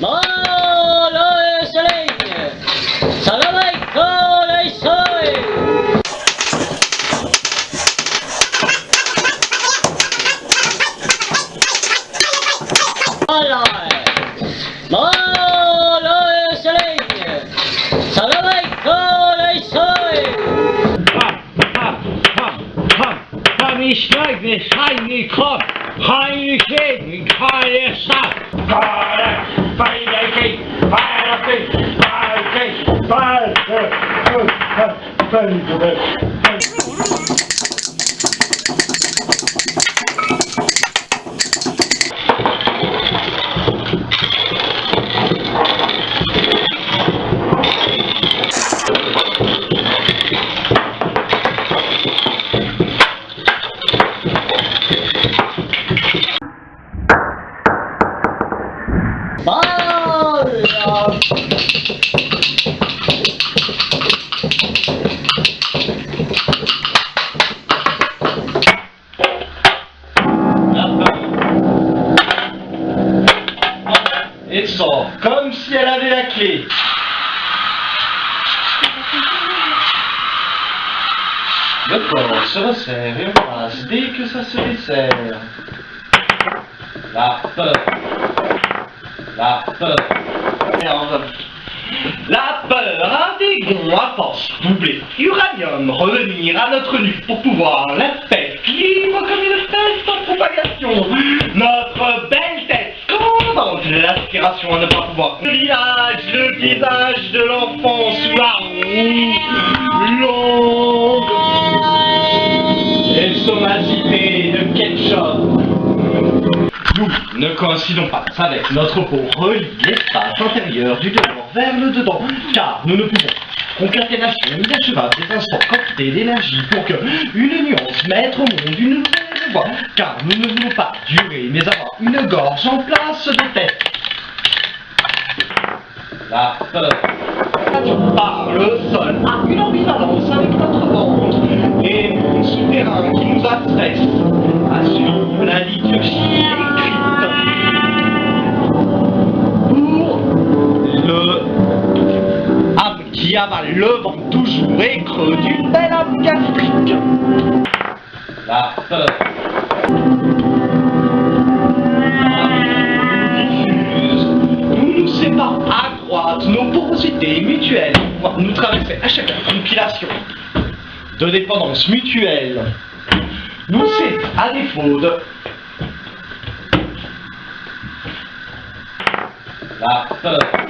Malay Selenia! Salam alaikum, Isoy! Malay! Malay Selenia! Salam alaikum, Isoy! Ham, ham, ham, ham, ham, ich steig, ich heim, ich komm, heim, ich cabeça para, para vai para aqui, para aqui, para vai para aqui, para aqui. Comme si elle avait la clé. Le corps se resserre et embrasse dès que ça se dessert. La peur. La peur. Merde. La peur, un dégon à force doublée. Uranium, revenir à notre nu pour pouvoir la fête libre comme une fête en propagation. Notre belle tête scandante, l'aspiration à ne pas pouvoir. Le village, le visage de l'enfant sous la roue longue. Et somacité de ketchup. Nous ne coïncidons pas avec notre peau relie l'espace intérieur du dehors vers le dedans, car nous ne pouvons concaténation ni cheval des instants cocktails d'énergie pour que une nuance mettre au monde une nouvelle voix, car nous ne voulons pas durer mais avoir une gorge en place de tête. La par le sol a une ambivalence avec notre ventre et mon souterrain qui nous affaisse assure la liturgie écrite. Pour le âme qui avale le vent toujours et creux d'une belle âme gastrique. La peur. Nous traverser à chaque compilation de dépendance mutuelle. Nous c'est à défaut de la peur.